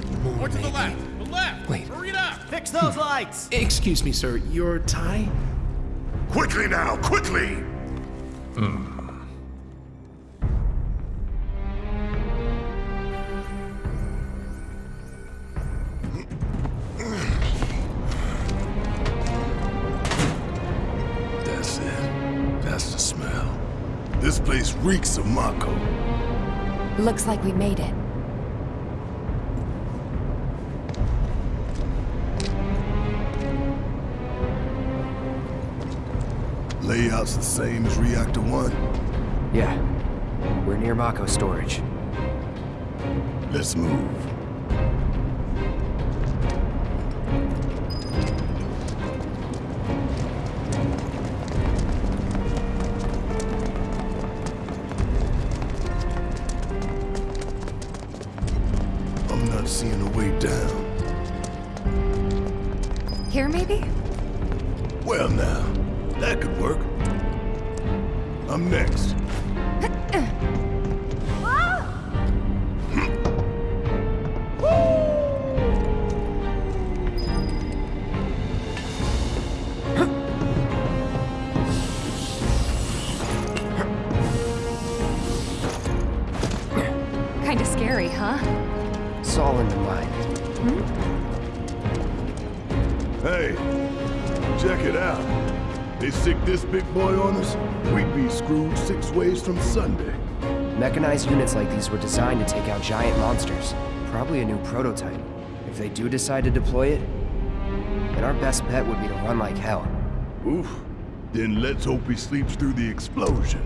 bit more. Or to the maybe. left. The left. Wait. Hurry it up. Fix those lights! Excuse me, sir. Your tie? Quickly now, quickly! That's it. That's the smell. This place reeks of Mako. Looks like we made it. Layout's the same as Reactor 1. Yeah. We're near Mako storage. Let's move. From Sunday. Mechanized units like these were designed to take out giant monsters. Probably a new prototype. If they do decide to deploy it, then our best bet would be to run like hell. Oof. Then let's hope he sleeps through the explosion.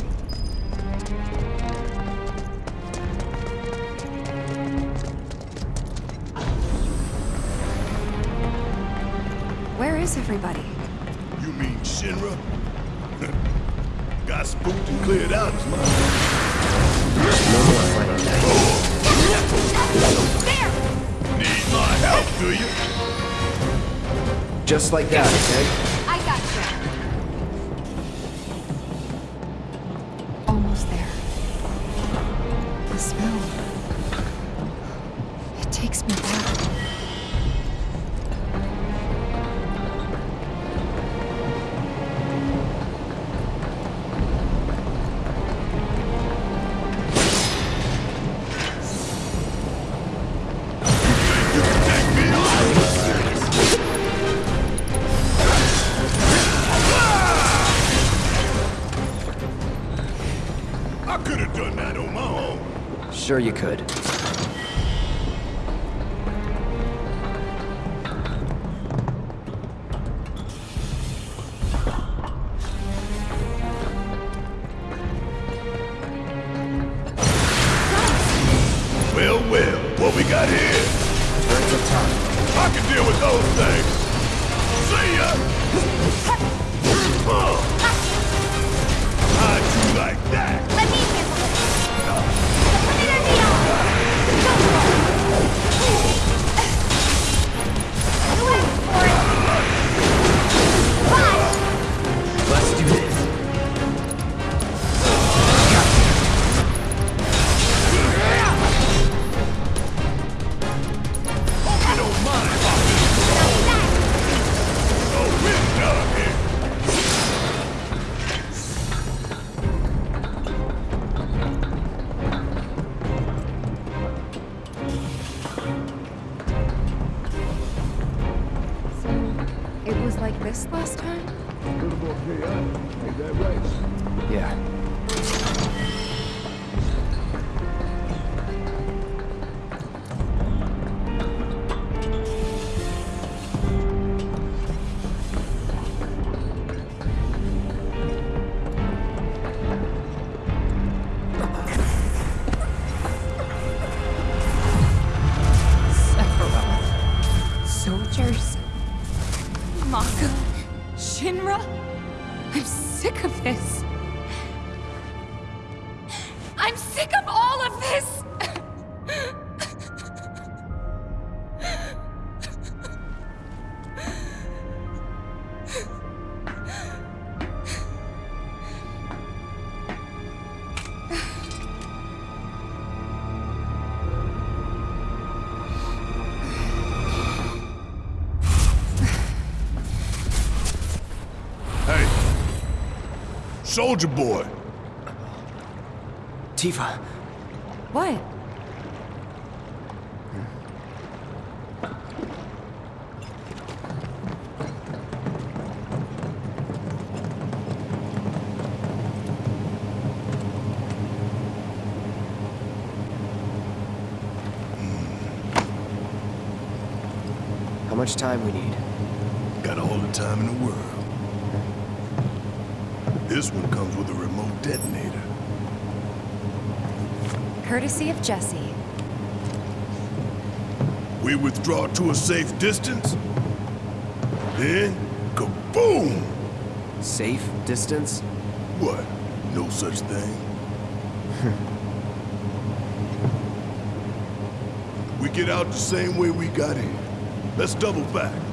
Where is everybody? You mean Shinra? Got spooked and cleared out his mind. No more fighting that. Need my help, do you? Just like that, okay? I got you. Almost there. The smell. Sure you could. Soldier boy. Tifa, What? how much time we need? Got all the time in the world. This one comes with a remote detonator. Courtesy of Jessie. We withdraw to a safe distance. Then, kaboom! Safe distance? What? No such thing. we get out the same way we got in. Let's double back.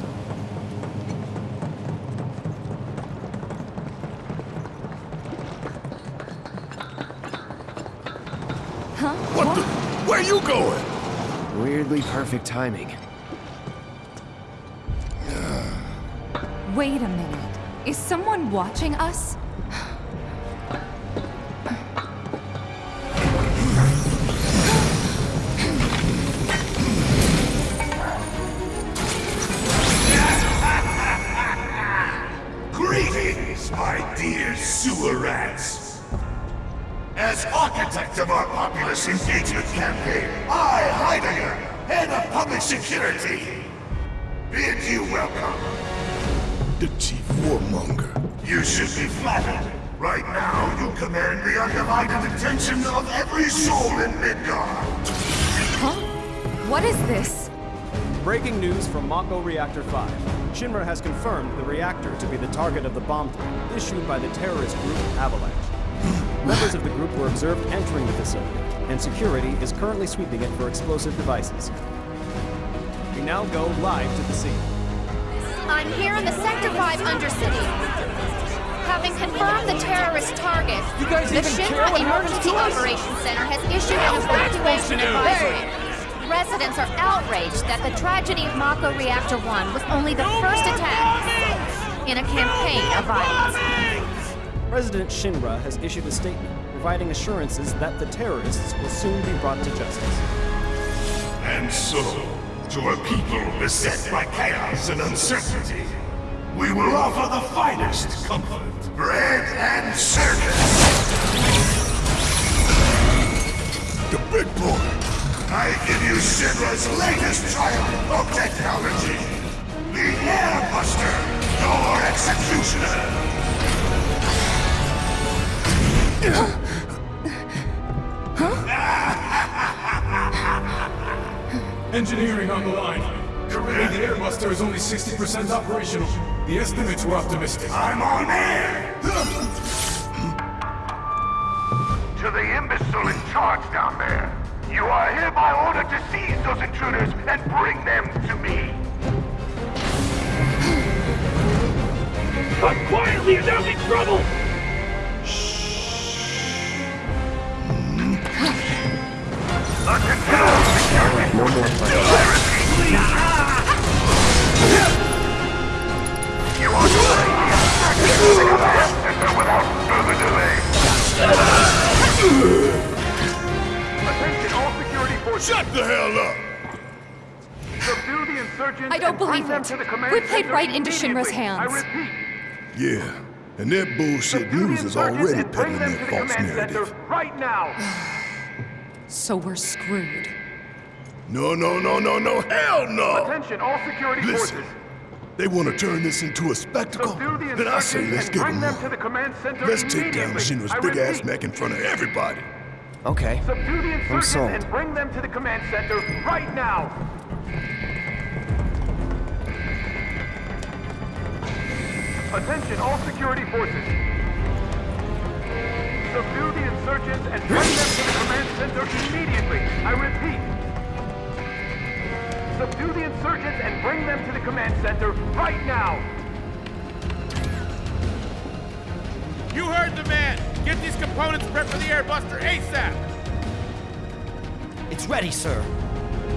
Where you going? Weirdly perfect timing. Wait a minute. Is someone watching us? Mako Reactor 5. Shinra has confirmed the reactor to be the target of the bomb threat issued by the terrorist group Avalanche. Members of the group were observed entering the facility, and security is currently sweeping it for explosive devices. We now go live to the scene. I'm here in the Sector 5 Undercity. Having confirmed the terrorist target, the Shinra Emergency Operations Center has issued an evacuation advisory. Residents are outraged that the tragedy of Mako Reactor 1 was only the first attack in a campaign of violence. President Shinra has issued a statement providing assurances that the terrorists will soon be brought to justice. And so, to a people beset by chaos and uncertainty, we will offer the finest comfort, bread and circus. The big boy. I give you Shinra's latest triumph of technology. The Airbuster, your executioner. Engineering on the line. Currently, the Airbuster is only 60% operational. The estimates were optimistic. I'm on air! to the imbecile in charge down there. You are hereby ordered to seize those intruders and bring them to me. But quietly, in trouble! Right into Shinra's hands. I repeat, Yeah, and that bullshit news is already peddling them their the false command narrative. right now. So we're screwed. No, no, no, no, no, hell no! Attention all security Listen, forces. they want to turn this into a spectacle? Subdue the Then I say let's and give them them to the command center Let's take down immediately. Shinra's big ass repeat, neck in front of everybody. Okay. Subdue the insurgents sold. and bring them to the command center right now. Attention all security forces. Subdue the insurgents and bring them to the command center immediately. I repeat. Subdue the insurgents and bring them to the command center right now. You heard the man! Get these components prepped for the Airbuster ASAP! It's ready, sir.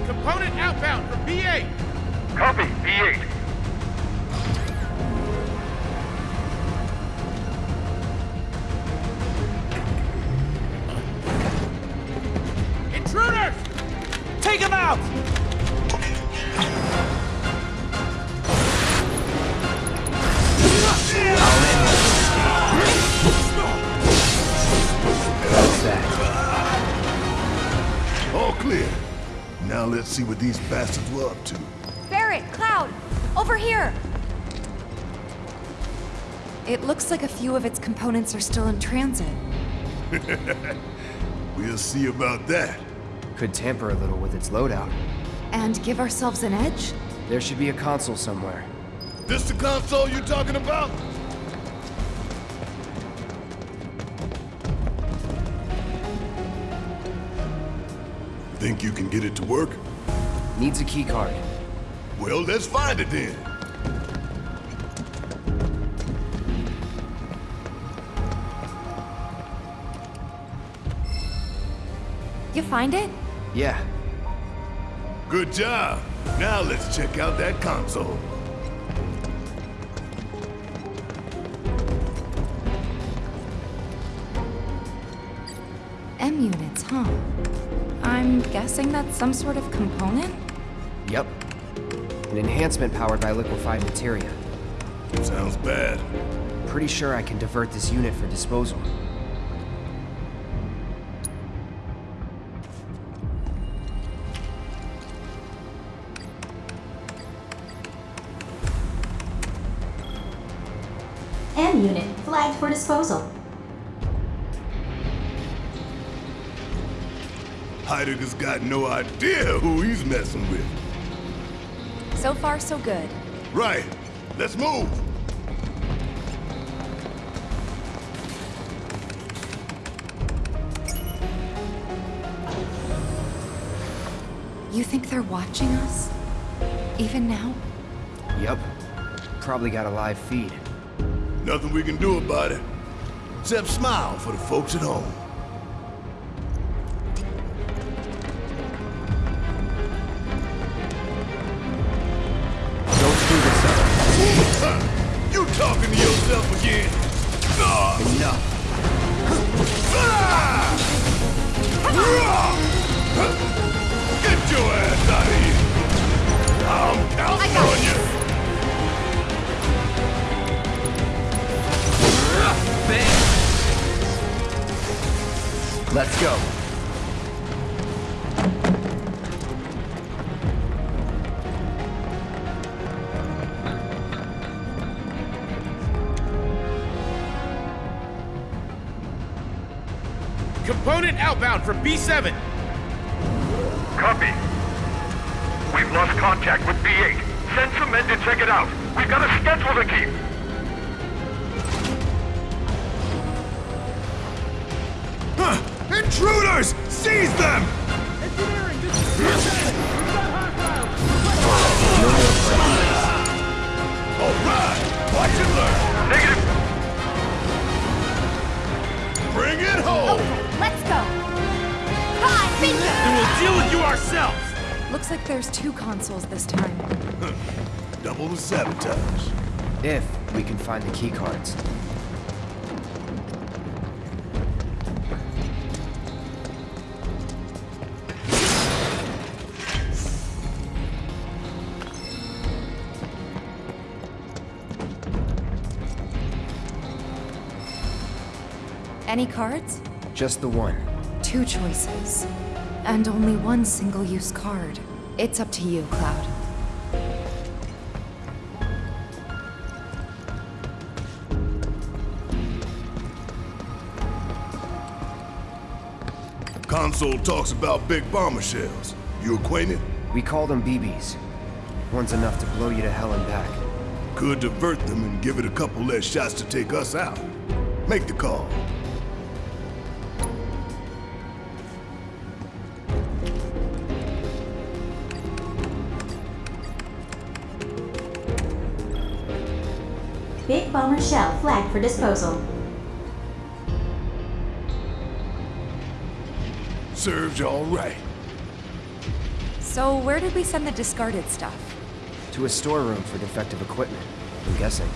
Component outbound from B8! Copy, B8. Like a few of its components are still in transit. We'll see about that. Could tamper a little with its loadout. And give ourselves an edge? There should be a console somewhere. This the console you're talking about? Think you can get it to work? Needs a keycard. Well, let's find it then. You find it? Yeah, Good job. Now let's check out that console. M units, huh? I'm guessing that's some sort of component? yep. An enhancement powered by liquefied materia. Sounds bad. Pretty sure I can divert this unit for disposal. Disposal. Heidegger's got no idea who he's messing with. So far, so good. Right. Let's move. You think they're watching us? Even now? Yep. Probably got a live feed. Nothing we can do about it. Except smile for the folks at home. Outbound from B7. Copy. We've lost contact with B8. Send some men to check it out. We've got a schedule to keep. Huh! Intruders! Seize them! All right! Watch and learn! Negative. Bring it home! Okay, let's go! Hi, bingo! And we'll deal with you ourselves. Looks like there's two consoles this time. Double the sabotage. If we can find the keycards. Any cards? Just the one. Two choices. And only one single-use card. It's up to you, Cloud. Console talks about big bomber shells. You acquainted? We call them BBs. One's enough to blow you to hell and back. Could divert them and give it a couple less shots to take us out. Make the call. Big bomber shell flagged for disposal. Served you all right. So where did we send the discarded stuff? To a storeroom for defective equipment, I'm guessing.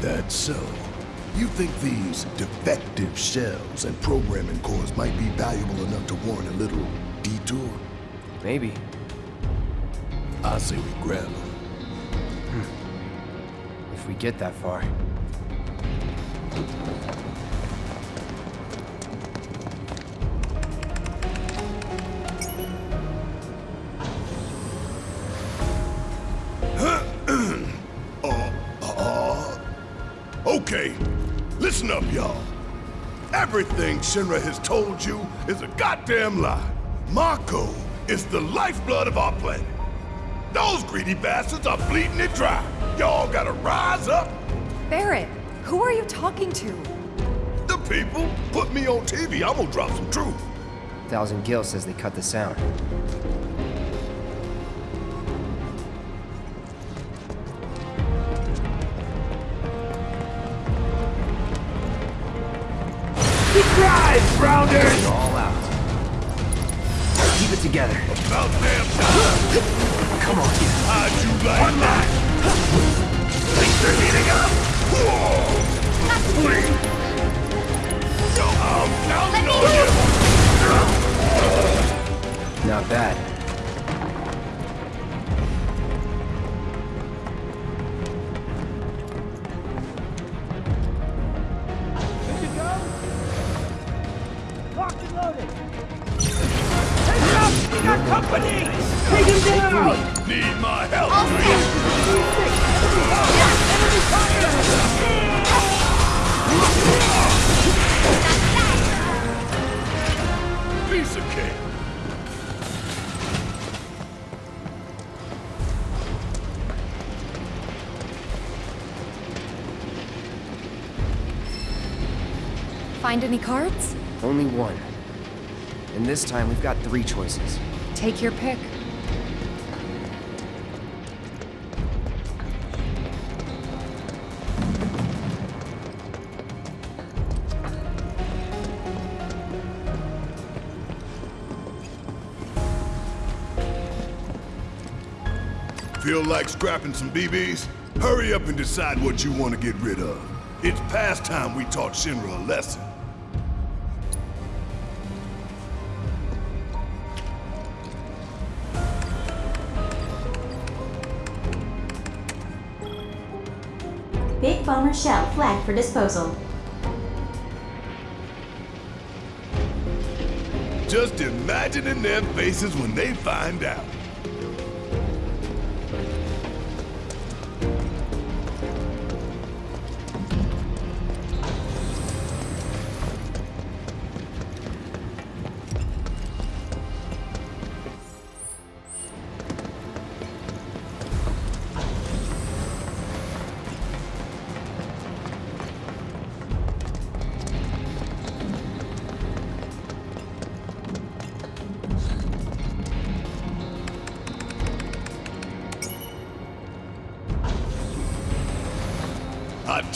That's so. You think these defective shells and programming cores might be valuable enough to warrant a little detour? Maybe. I say we grab him. We get that far. Okay, listen up, y'all. Everything Shinra has told you is a goddamn lie. Mako is the lifeblood of our planet. Those greedy bastards are bleeding it dry. Y'all gotta rise up. Barret, who are you talking to? The people put me on TV. I'm gonna drop some truth. Thousand Gil says they cut the sound. Rounders! All out. Keep it together. About damn time. Come on. How'd you like that? Not bad. Find any cards? Only one. And this time we've got three choices. Take your pick. Feel like scrapping some BBs? Hurry up and decide what you want to get rid of. It's past time we taught Shinra a lesson. Bomber Shell flagged for disposal. Just imagining their faces when they find out.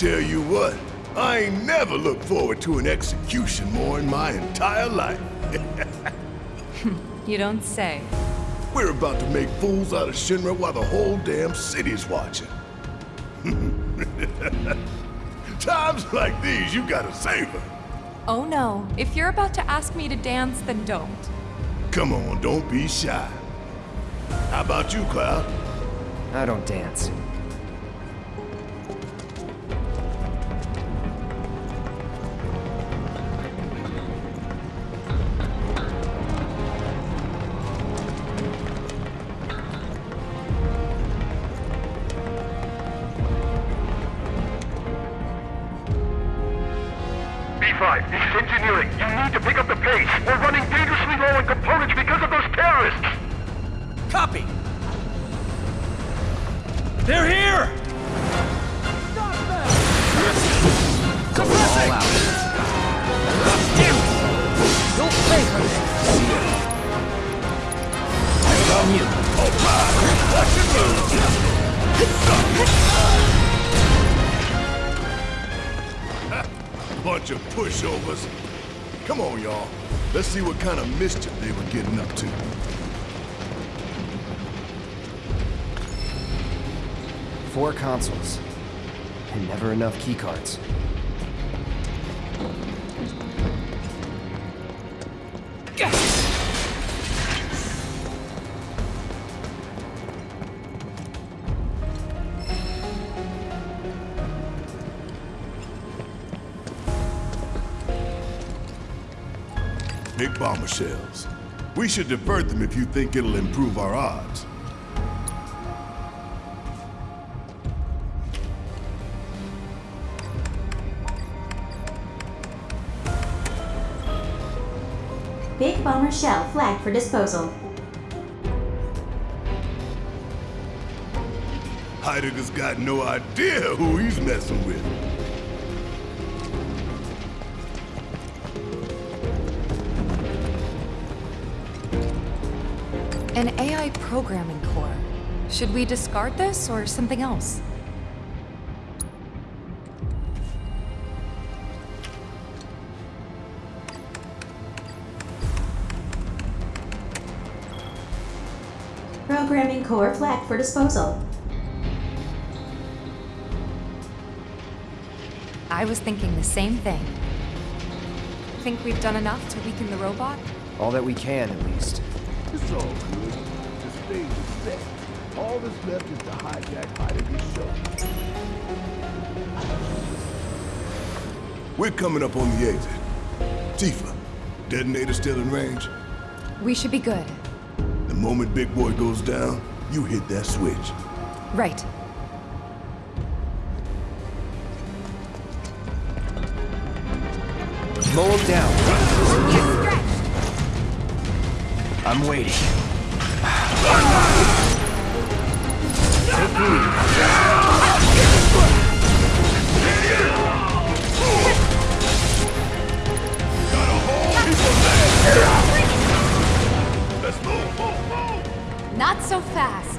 Tell you what, I ain't never looked forward to an execution more in my entire life. You don't say. We're about to make fools out of Shinra while the whole damn city's watching. Times like these, you gotta savor. Oh no, if you're about to ask me to dance, then don't. Come on, don't be shy. How about you, Cloud? I don't dance. Bunch of pushovers. Come on, y'all. Let's see what kind of mischief they were getting up to. Four consoles. And never enough keycards. Bomber shells. We should divert them if you think it'll improve our odds. Big bomber shell flagged for disposal. Heidegger's got no idea who he's messing with. AI programming core. Should we discard this or something else? Programming core flagged for disposal. I was thinking the same thing. Think we've done enough to weaken the robot? All that we can, at least. It's all good. The stage is set. All that's left is to hijack Heidegger's show. We're coming up on the exit. Tifa, detonator still in range? We should be good. The moment Big Boy goes down, you hit that switch. Right. Mow him down. I'm waiting. Not so fast.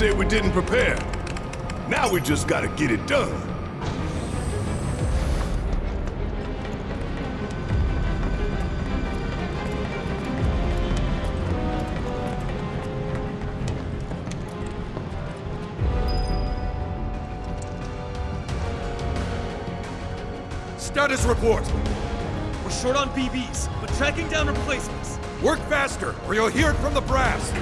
Say we didn't prepare. Now we just gotta get it done. Status report. We're short on BBs, but tracking down replacements. Work faster, or you'll hear it from the brass.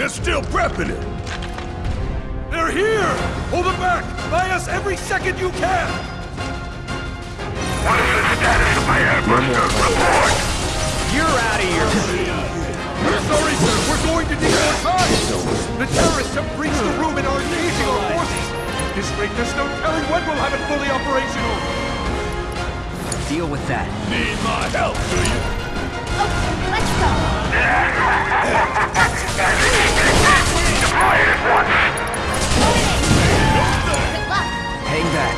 They're still prepping it. They're here! Hold them back! Buy us every second you can! What is the status of my airbuster report? You're out of here! We're sorry, sir. We're going to need more time! The terrorists have breached the room and are engaging our forces! At this rate, there's no telling when we'll have it fully operational! Deal with that. Need my help, do you? Okay, Let's go. Deploy it at once. Good luck. Hang back.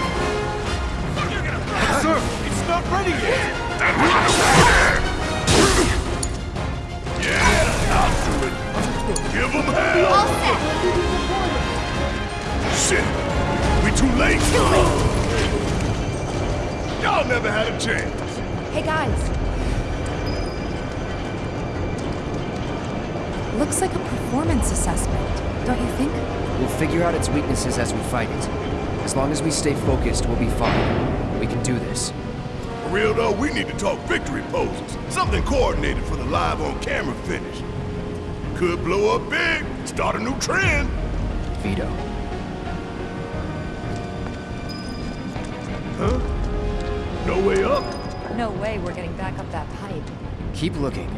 Sir, it's not ready yet! Yeah, I'll do it. Give them hell! All set. Shit! We too late? Y'all never had a chance. Hey guys. Looks like a performance assessment, don't you think? We'll figure out its weaknesses as we fight it. As long as we stay focused, we'll be fine. We can do this. For real though, we need to talk victory poses. Something coordinated for the live on camera finish. Could blow up big, start a new trend. Vito. Huh? No way up? No way we're getting back up that pipe. Keep looking.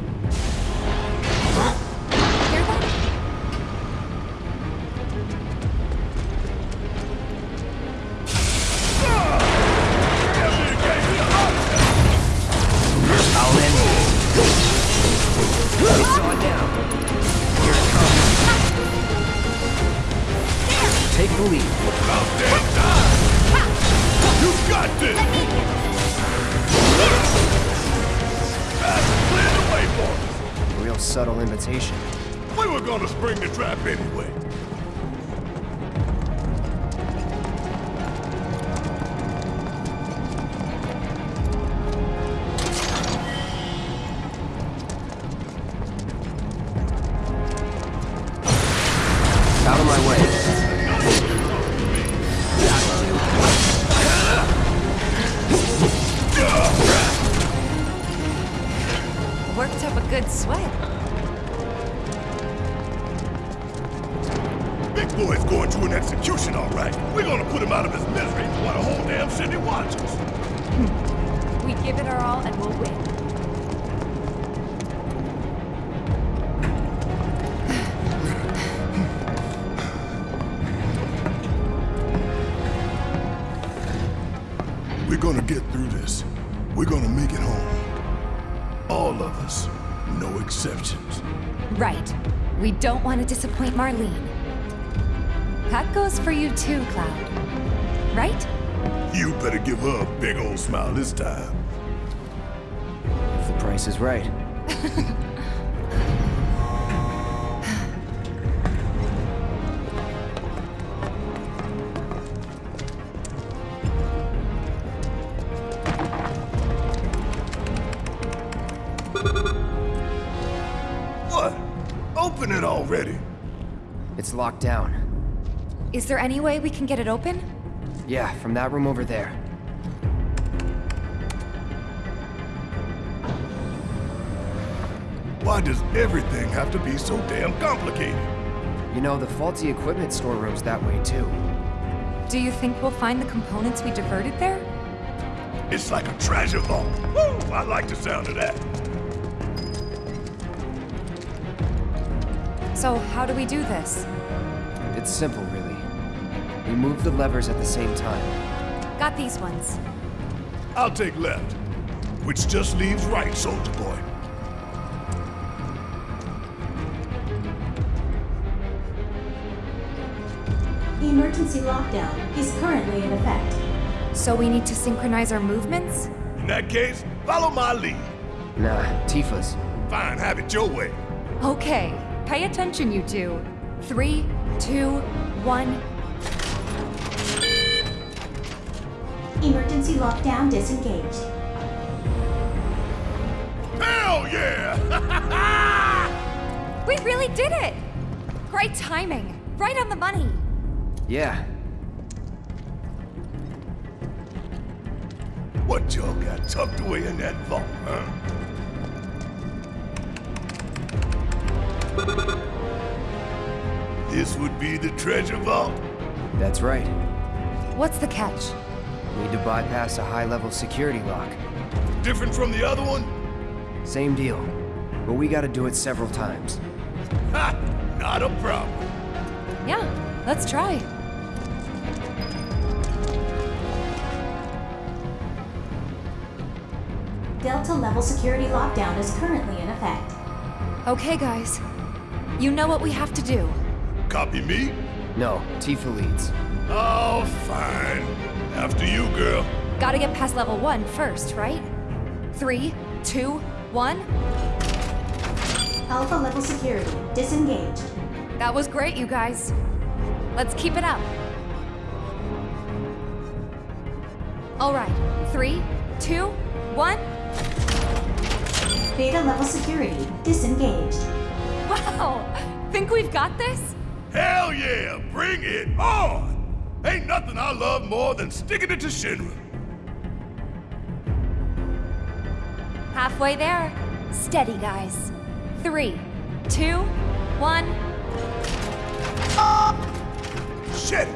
We were gonna spring the trap anyway. City watches. We give it our all and we'll win. We're gonna get through this. We're gonna make it home. All of us. No exceptions. Right. We don't want to disappoint Marlene. That goes for you too, Cloud. Right? You better give her a big old smile this time. If the price is right. What? Open it already. It's locked down. Is there any way we can get it open? Yeah, from that room over there. Why does everything have to be so damn complicated? You know, the faulty equipment storeroom's that way too. Do you think we'll find the components we diverted there? It's like a treasure vault. Woo! I like the sound of that. So, how do we do this? It's simple, really. We move the levers at the same time. Got these ones. I'll take left, which just leaves right, soldier boy. Emergency lockdown is currently in effect. So we need to synchronize our movements? In that case, follow my lead. Nah, Tifa's. Fine, have it your way. Okay, pay attention, you two. Three, two, one. Emergency lockdown disengaged. Hell yeah! We really did it! Great timing. Right on the money. Yeah, what y'all got tucked away in that vault, huh? This would be the treasure vault? that's right. What's the catch? Need to bypass a high-level security lock. Different from the other one? Same deal. But we gotta do it several times. Ha! Not a problem. Yeah, let's try. Delta level security lockdown is currently in effect. Okay, guys. You know what we have to do. Copy me? No, Tifa leads. Oh, fine. After you, girl. Gotta get past level one first, right? Three, two, one. Alpha level security disengaged. That was great, you guys. Let's keep it up. All right, three, two, one. Beta level security disengaged. Wow! Think we've got this? Hell yeah! Bring it on! Ain't nothing I love more than sticking it to Shinra. Halfway there. Steady, guys. Three, two, one. Shit!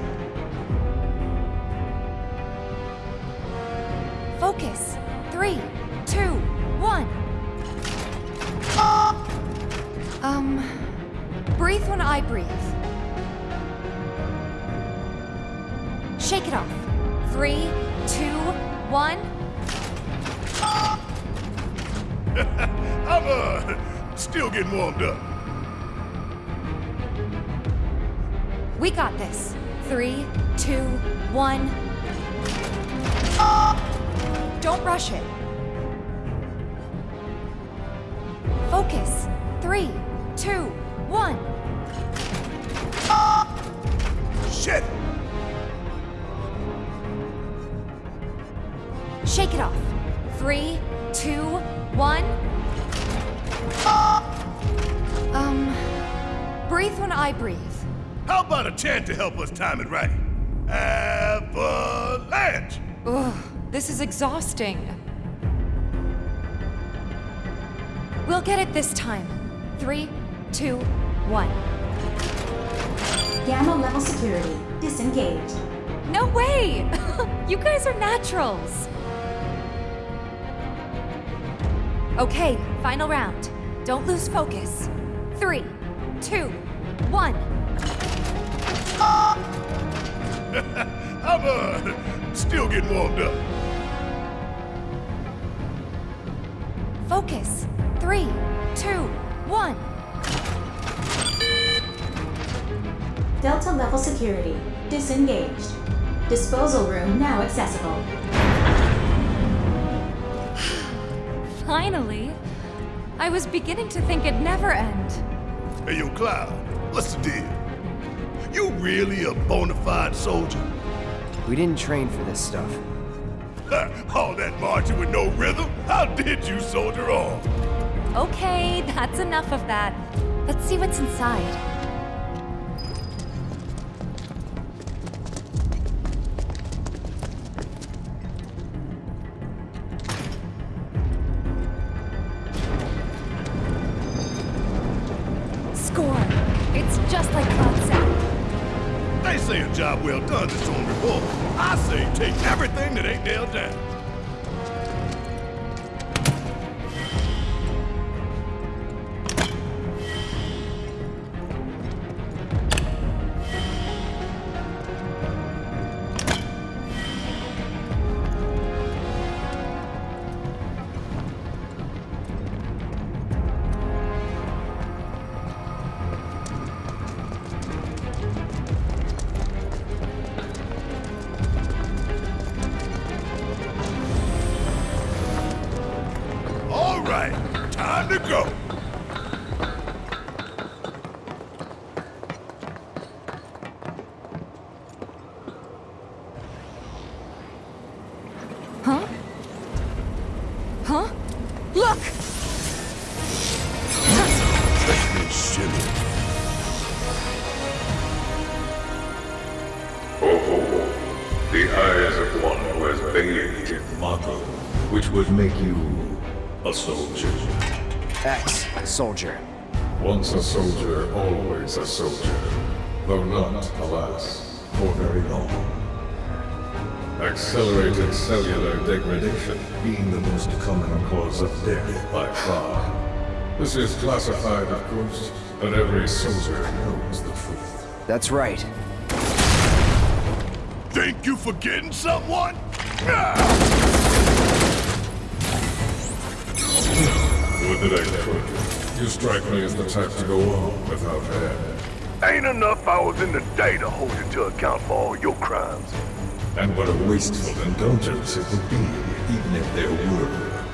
To help us time it right? Avalanche! Ugh, this is exhausting. We'll get it this time. Three, two, one. Gamma level security disengaged. No way! you guys are naturals. Okay, final round. Don't lose focus. Three, two, one. I'm uh, still getting warmed up. Focus. Three, two, one. Delta level security disengaged. Disposal room now accessible. Finally. I was beginning to think it'd never end. Hey, yo, Cloud, what's the deal? You really a bona fide soldier? We didn't train for this stuff. All that marching with no rhythm? How did you soldier on? Okay, that's enough of that. Let's see what's inside. Score! It's just like Cloud said. They say a job well done is on reward. I say take everything that ain't nailed down. X, soldier. Once a soldier, always a soldier. Though not, alas, for very long. Accelerated cellular degradation being the most common cause of death by far. This is classified, of course, but every soldier knows the truth. That's right. Think you forgetting someone? Ah! Would that I could. You strike me as the type to go on without head. Ain't enough hours in the day to hold you to account for all your crimes. And what a wasteful indulgence it would be, even if there were.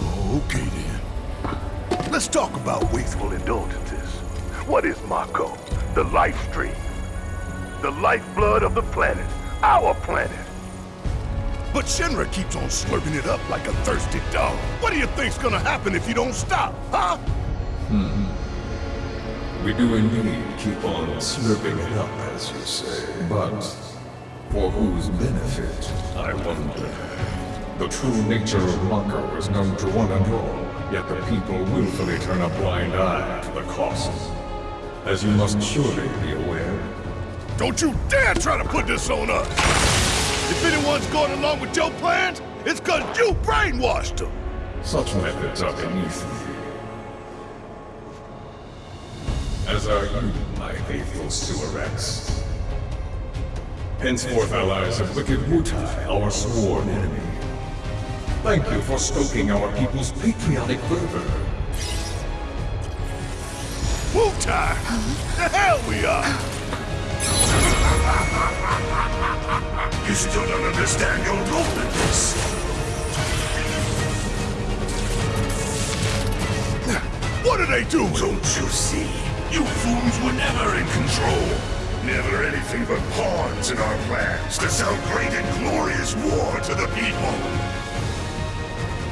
Oh, okay then. Let's talk about wasteful indulgences. What is Mako? The Lifestream. The lifeblood of the planet. Our planet. But Shinra keeps on slurping it up like a thirsty dog. What do you think's gonna happen if you don't stop, huh? Hmm. We do indeed keep on slurping it up, as you say. But for whose benefit, I wonder. The true nature of Mako is known to one and all, yet the people willfully turn a blind eye to the costs. As you must surely be aware, Don't you dare try to put this on us! If anyone's going along with your plans, it's cause you brainwashed them! such methods are beneath me. As are you, my faithful Suarex. Henceforth allies of wicked Wutai, our sworn enemy. Thank you for stoking our people's patriotic fervor. Wutai! The hell we are! Oh. You still don't understand your role in this. What are they doing? Don't you see? You fools were never in control. Never anything but pawns in our plans to sell great and glorious war to the people.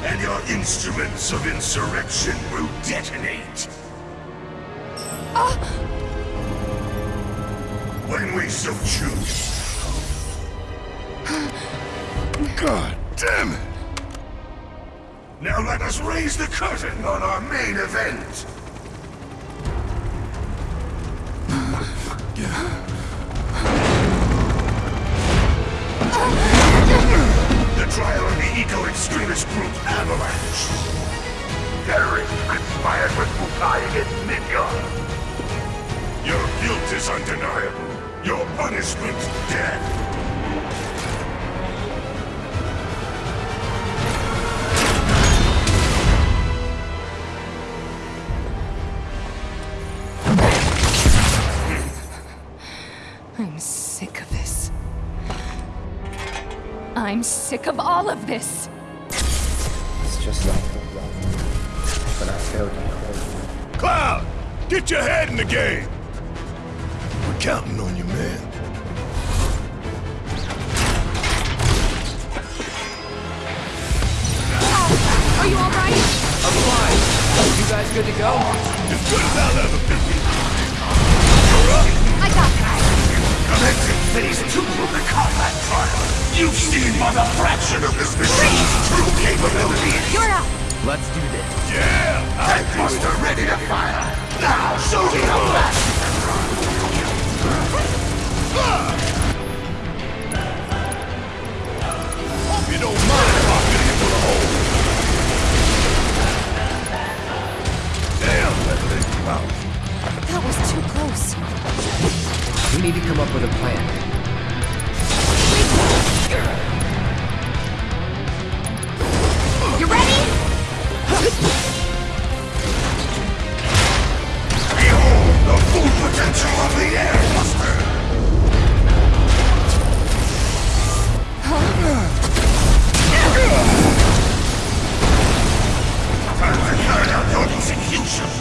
And your instruments of insurrection will detonate. Ah! When we so choose. God damn it! Now let us raise the curtain on our main event. The trial of the eco-extremist group Avalanche. Terrorists conspired with Mukai against Midgard. Your guilt is undeniable. Your punishment, death. Sick of all of this. It's just like the love. But I failed you. Cloud, get your head in the game. We're counting on you, man. Are you alright? I'm fine. You guys good to go? As good as I'll ever be. I got this. Commencing phase two of the combat trial. You've seen but a fraction of this machine's true capabilities. You're up. Let's do this. Yeah, I do it. Buster ready to fire. Now show me how fast you can run. Hope you don't mind if I fill you full of holes. Damn, that let you out. That was too close. We need to come up with a plan. You ready? Behold the full potential of the Air Buster. Time to carry out your executions.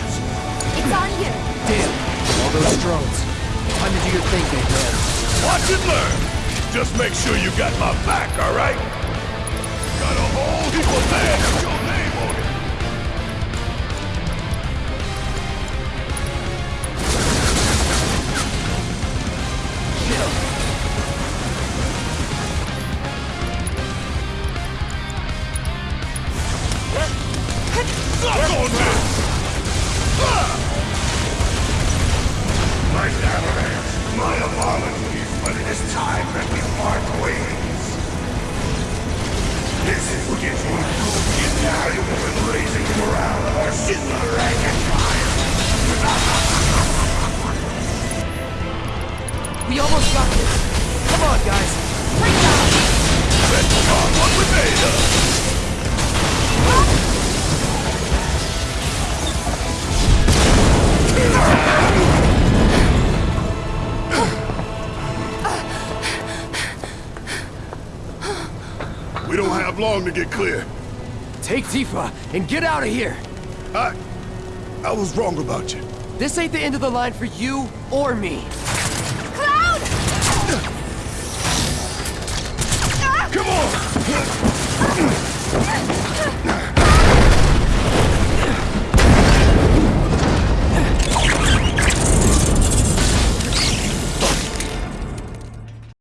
It's on you. Damn, all those drones. Time to do your thing, big man. Watch and learn. Just make sure you got my back, all right? Got a whole heap of land get clear. Take Tifa and get out of here. I... I was wrong about you. This ain't the end of the line for you or me.